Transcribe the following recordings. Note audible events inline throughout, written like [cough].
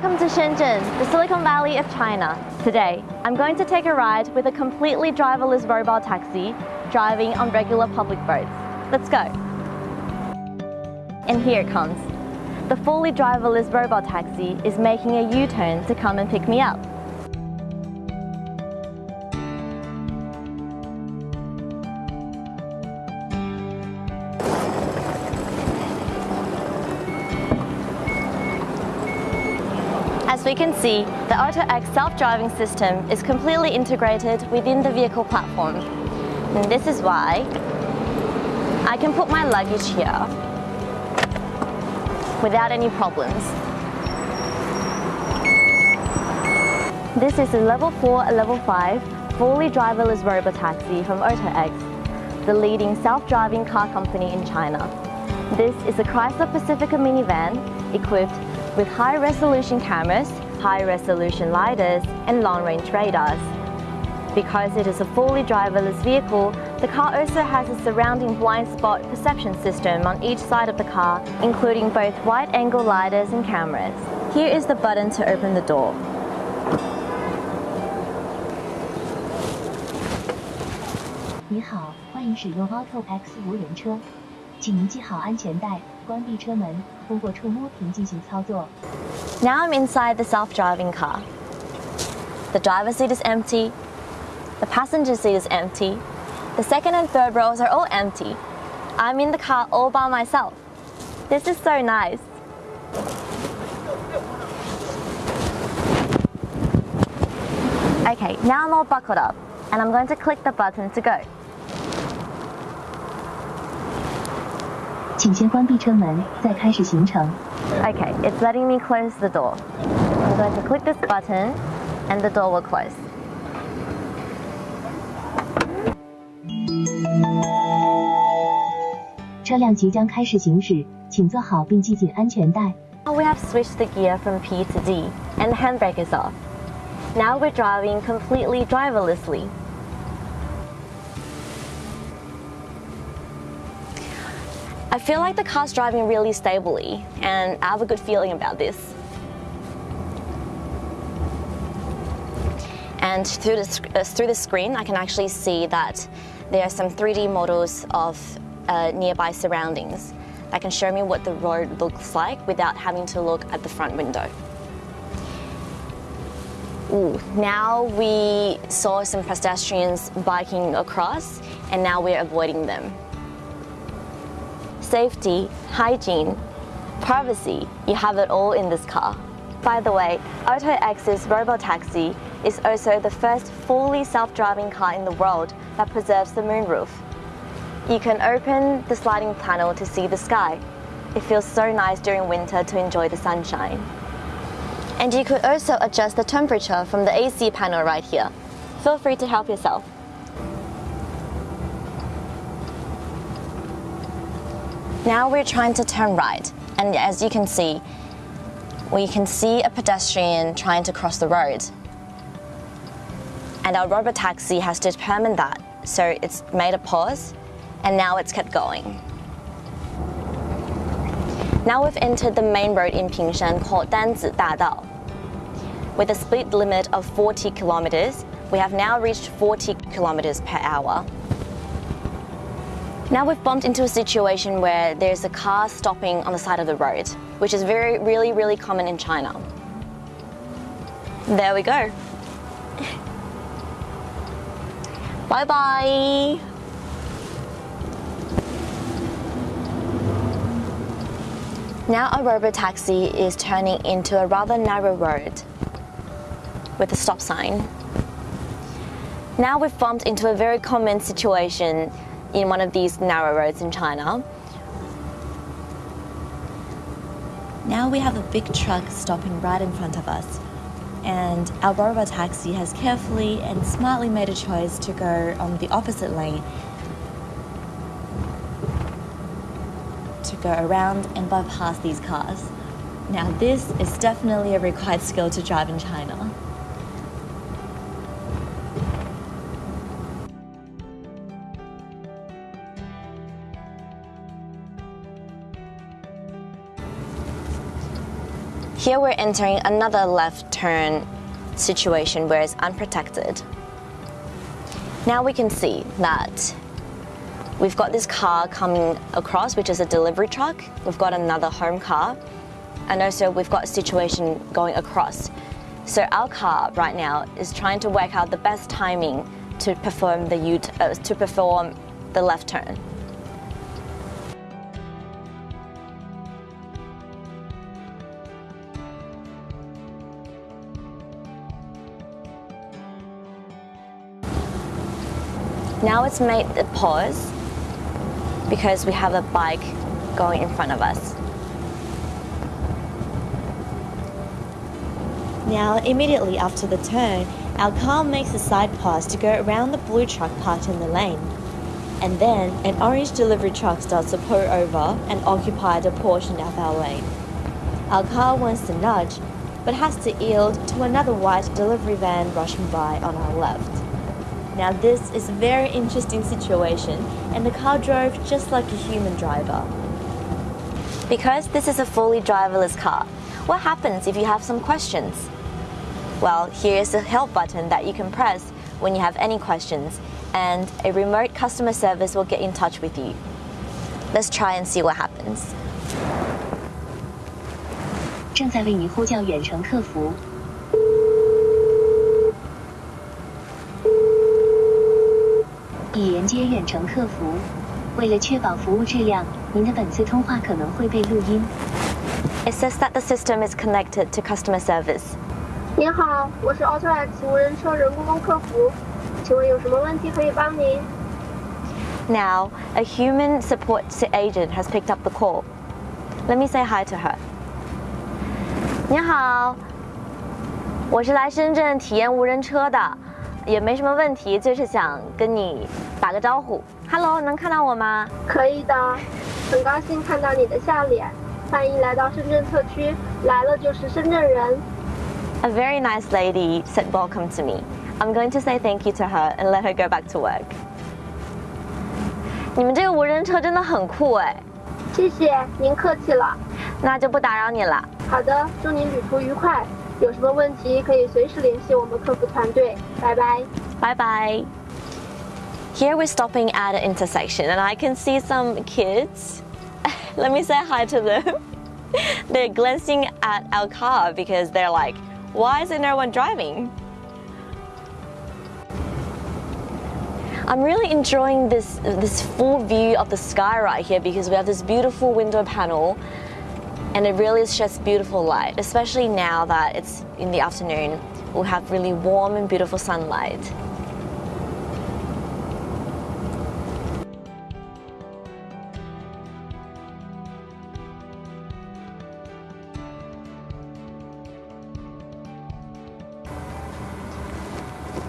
welcome to Shenzhen, the Silicon Valley of China. Today, I'm going to take a ride with a completely driverless robot taxi driving on regular public roads. Let's go. And here it comes. The fully driverless robot taxi is making a U-turn to come and pick me up. As we can see, the AutoX self-driving system is completely integrated within the vehicle platform. And this is why I can put my luggage here without any problems. This is a level 4 and level 5 fully driverless robotaxi from AutoX, the leading self-driving car company in China. This is a Chrysler Pacifica minivan equipped with high-resolution cameras, high-resolution LiDARs and long-range radars. Because it is a fully driverless vehicle, the car also has a surrounding blind spot perception system on each side of the car, including both wide-angle LiDARs and cameras. Here is the button to open the door. 你好，欢迎使用 Auto X 无人车，请您系好安全带， 关闭车门，通过触摸屏进行操作。 Now I'm inside the self-driving car. The driver's seat is empty, the passenger seat is empty, the second and third rows are all empty. I'm in the car all by myself. This is so nice. Okay, now I'm all buckled up and I'm going to click the button to go. 请先关闭车门，再开始行程。Okay, it's letting me close the door. I'm going to click this button and the door will close. 车辆即将开始行驶，请坐好并系紧安全带。We have switched the gear from P to D and the handbrake is off. Now we're driving completely driverlessly. I feel like the car's driving really stably and I have a good feeling about this. And through the, uh, through the screen, I can actually see that there are some 3D models of uh, nearby surroundings that can show me what the road looks like without having to look at the front window. Ooh, now we saw some pedestrians biking across and now we're avoiding them. Safety, hygiene, privacy, you have it all in this car. By the way, AutoX's Robotaxi is also the first fully self-driving car in the world that preserves the moonroof. You can open the sliding panel to see the sky. It feels so nice during winter to enjoy the sunshine. And you could also adjust the temperature from the AC panel right here. Feel free to help yourself. Now we're trying to turn right, and as you can see, we can see a pedestrian trying to cross the road. And our robot taxi has determined that, so it's made a pause, and now it's kept going. Now we've entered the main road in Pingshan called Danzi Dadao. With a speed limit of 40 kilometers, we have now reached 40 kilometers per hour. Now we've bumped into a situation where there's a car stopping on the side of the road, which is very, really, really common in China. There we go. [laughs] bye bye. Now a robo taxi is turning into a rather narrow road with a stop sign. Now we've bumped into a very common situation in one of these narrow roads in China. Now we have a big truck stopping right in front of us. And our robo taxi has carefully and smartly made a choice to go on the opposite lane to go around and bypass these cars. Now, this is definitely a required skill to drive in China. Here we're entering another left turn situation where it's unprotected. Now we can see that we've got this car coming across, which is a delivery truck. We've got another home car. And also we've got a situation going across. So our car right now is trying to work out the best timing to perform the uh, to perform the left turn. Now it's made a pause because we have a bike going in front of us. Now, immediately after the turn, our car makes a side pass to go around the blue truck parked in the lane. And then an orange delivery truck starts to pull over and occupy the portion of our lane. Our car wants to nudge, but has to yield to another white delivery van rushing by on our left. Now this is a very interesting situation and the car drove just like a human driver. Because this is a fully driverless car, what happens if you have some questions? Well, here's the help button that you can press when you have any questions and a remote customer service will get in touch with you. Let's try and see what happens. 正在为你呼叫远程客服。 远程客服。为了确保服务质量，您的本次通话可能会被录音。It says that the system is connected to customer service. 您好，我是 AutoX 无人车人工客服，请问有什么问题可以帮您？Now, a human support agent has picked up the call. Let me say hi to her. 你好，我是来深圳体验无人车的。 也没什么问题，就是想跟你打个招呼。Hello，能看到我吗？可以的，很高兴看到你的笑脸。欢迎来到深圳特区，来了就是深圳人。A very nice lady said welcome to me. I'm going to say thank you to her and let her go back to work. 你们这个无人车真的很酷哎！谢谢，您客气了。那就不打扰你了。好的，祝您旅途愉快。有什么问题可以随时联系我们客服团队。拜拜。Bye bye. Here we're stopping at an intersection and I can see some kids. [laughs] Let me say hi to them. [laughs] they're glancing at our car because they're like, why is there no one driving? I'm really enjoying this, this full view of the sky right here because we have this beautiful window panel and it really is just beautiful light, especially now that it's in the afternoon. We'll have really warm and beautiful sunlight.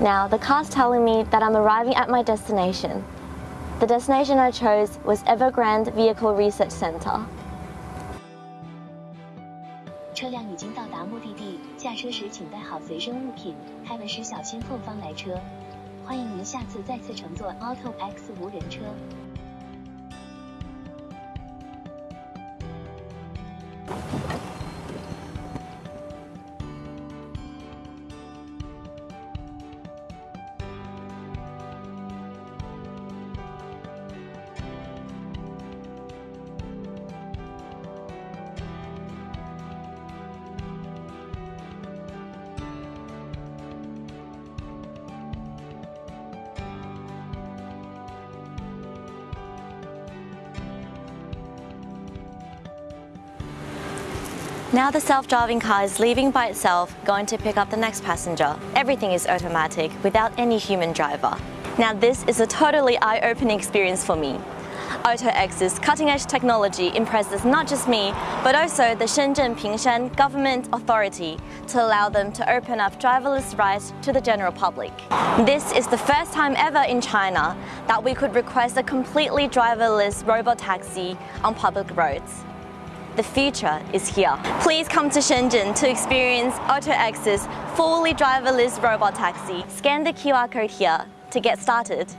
Now, the car's telling me that I'm arriving at my destination. The destination I chose was Evergrande Vehicle Research Center. 车辆已经到达目的地，下车时请带好随身物品，开门时小心后方来车。欢迎您下次再次乘坐 Auto X 无人车。Now the self-driving car is leaving by itself, going to pick up the next passenger. Everything is automatic, without any human driver. Now this is a totally eye-opening experience for me. AutoX's cutting-edge technology impresses not just me, but also the Shenzhen Pingshan government authority to allow them to open up driverless rides to the general public. This is the first time ever in China that we could request a completely driverless robot taxi on public roads. The future is here. Please come to Shenzhen to experience AutoX's fully driverless robot taxi. Scan the QR code here to get started.